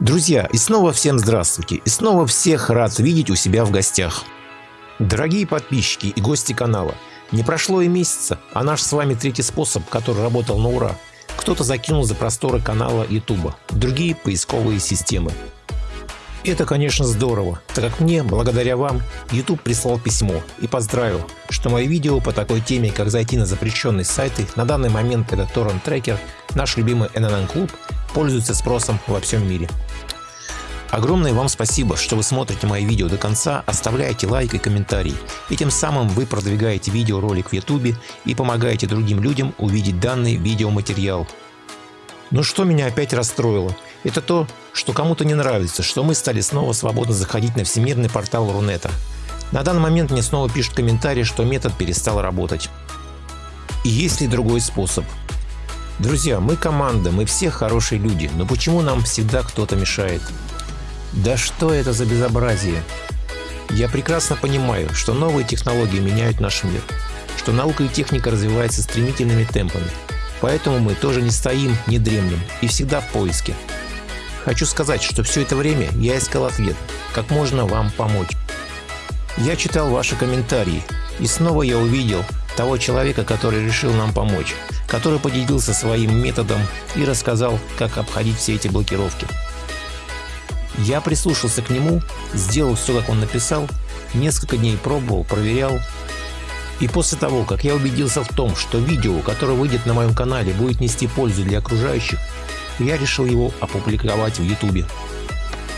Друзья, и снова всем здравствуйте, и снова всех рад видеть у себя в гостях. Дорогие подписчики и гости канала, не прошло и месяца, а наш с вами третий способ, который работал на ура, кто-то закинул за просторы канала YouTube, другие поисковые системы. Это, конечно, здорово, так как мне, благодаря вам, YouTube прислал письмо и поздравил, что мои видео по такой теме, как зайти на запрещенные сайты, на данный момент это Tracker, наш любимый NNN Club, пользуется спросом во всем мире. Огромное вам спасибо, что вы смотрите мои видео до конца, оставляете лайк и комментарий, и тем самым вы продвигаете видеоролик в YouTube и помогаете другим людям увидеть данный видеоматериал. Но что меня опять расстроило, это то, что кому-то не нравится, что мы стали снова свободно заходить на всемирный портал Рунета. На данный момент мне снова пишут комментарии, что метод перестал работать. И есть ли другой способ? Друзья, мы команда, мы все хорошие люди, но почему нам всегда кто-то мешает? Да что это за безобразие? Я прекрасно понимаю, что новые технологии меняют наш мир, что наука и техника развиваются стремительными темпами, поэтому мы тоже не стоим, не дремлем и всегда в поиске. Хочу сказать, что все это время я искал ответ, как можно вам помочь. Я читал ваши комментарии, и снова я увидел того человека, который решил нам помочь, который поделился своим методом и рассказал, как обходить все эти блокировки. Я прислушался к нему, сделал все, как он написал, несколько дней пробовал, проверял. И после того, как я убедился в том, что видео, которое выйдет на моем канале, будет нести пользу для окружающих, я решил его опубликовать в YouTube.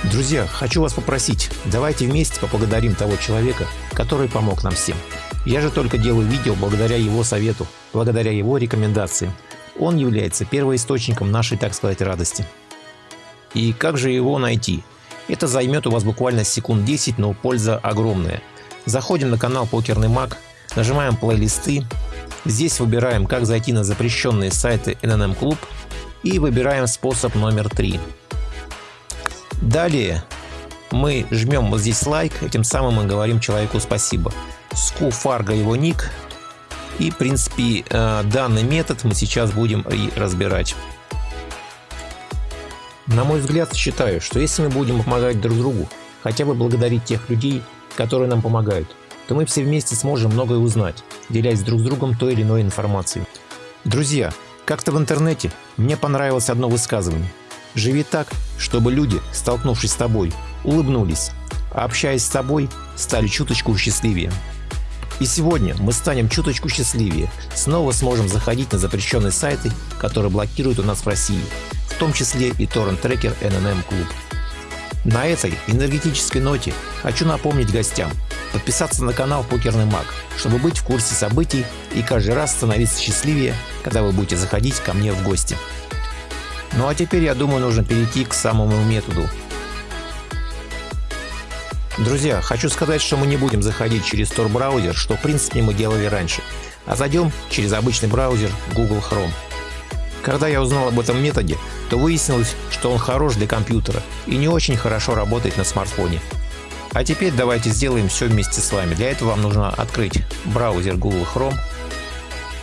Друзья, хочу вас попросить, давайте вместе поблагодарим того человека, который помог нам всем. Я же только делаю видео благодаря его совету, благодаря его рекомендациям. Он является первоисточником нашей, так сказать, радости. И как же его найти? Это займет у вас буквально секунд 10, но польза огромная. Заходим на канал Покерный Маг, нажимаем плейлисты. Здесь выбираем, как зайти на запрещенные сайты NNM Club и выбираем способ номер 3. Далее мы жмем вот здесь лайк, этим самым мы говорим человеку спасибо. Ску Фарго его ник. И в принципе э, данный метод мы сейчас будем и разбирать. На мой взгляд, считаю, что если мы будем помогать друг другу, хотя бы благодарить тех людей, которые нам помогают, то мы все вместе сможем многое узнать, делясь друг с другом той или иной информацией. Друзья, как-то в интернете мне понравилось одно высказывание. Живи так, чтобы люди, столкнувшись с тобой, улыбнулись, а общаясь с тобой, стали чуточку счастливее. И сегодня мы станем чуточку счастливее, снова сможем заходить на запрещенные сайты, которые блокируют у нас в России, в том числе и торрент-трекер NNM Club. На этой энергетической ноте хочу напомнить гостям подписаться на канал Покерный Маг, чтобы быть в курсе событий и каждый раз становиться счастливее, когда вы будете заходить ко мне в гости. Ну а теперь я думаю нужно перейти к самому методу. Друзья, хочу сказать, что мы не будем заходить через Tor браузер, что в принципе мы делали раньше, а зайдем через обычный браузер Google Chrome. Когда я узнал об этом методе, то выяснилось, что он хорош для компьютера и не очень хорошо работает на смартфоне. А теперь давайте сделаем все вместе с вами. Для этого вам нужно открыть браузер Google Chrome.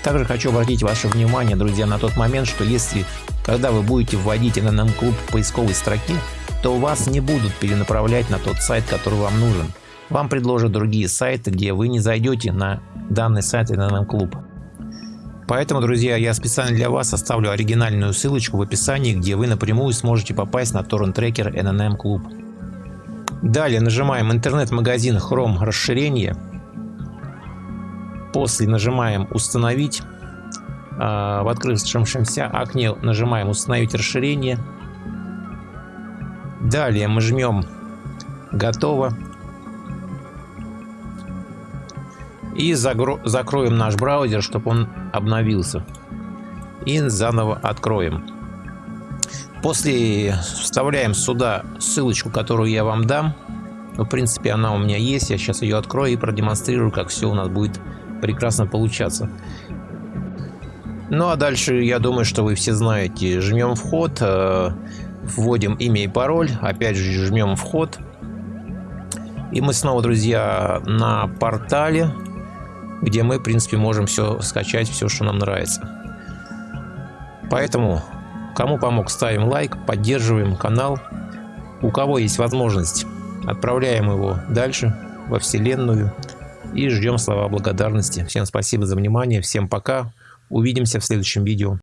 Также хочу обратить ваше внимание, друзья, на тот момент, что если, когда вы будете вводить NNM Club в поисковой строке, то вас не будут перенаправлять на тот сайт, который вам нужен. Вам предложат другие сайты, где вы не зайдете на данный сайт NNM Club. Поэтому, друзья, я специально для вас оставлю оригинальную ссылочку в описании, где вы напрямую сможете попасть на торрент-трекер NNM Club. Далее нажимаем интернет-магазин Chrome расширение. После нажимаем установить. А, в открывшемся окне нажимаем установить расширение. Далее мы жмем готово. И закроем наш браузер, чтобы он обновился. И заново откроем. После вставляем сюда ссылочку, которую я вам дам. В принципе, она у меня есть. Я сейчас ее открою и продемонстрирую, как все у нас будет прекрасно получаться. Ну а дальше, я думаю, что вы все знаете. Жмем вход, э, вводим имя и пароль. Опять же, жмем вход. И мы снова, друзья, на портале где мы, в принципе, можем все скачать, все, что нам нравится. Поэтому, кому помог, ставим лайк, поддерживаем канал. У кого есть возможность, отправляем его дальше, во Вселенную, и ждем слова благодарности. Всем спасибо за внимание, всем пока, увидимся в следующем видео.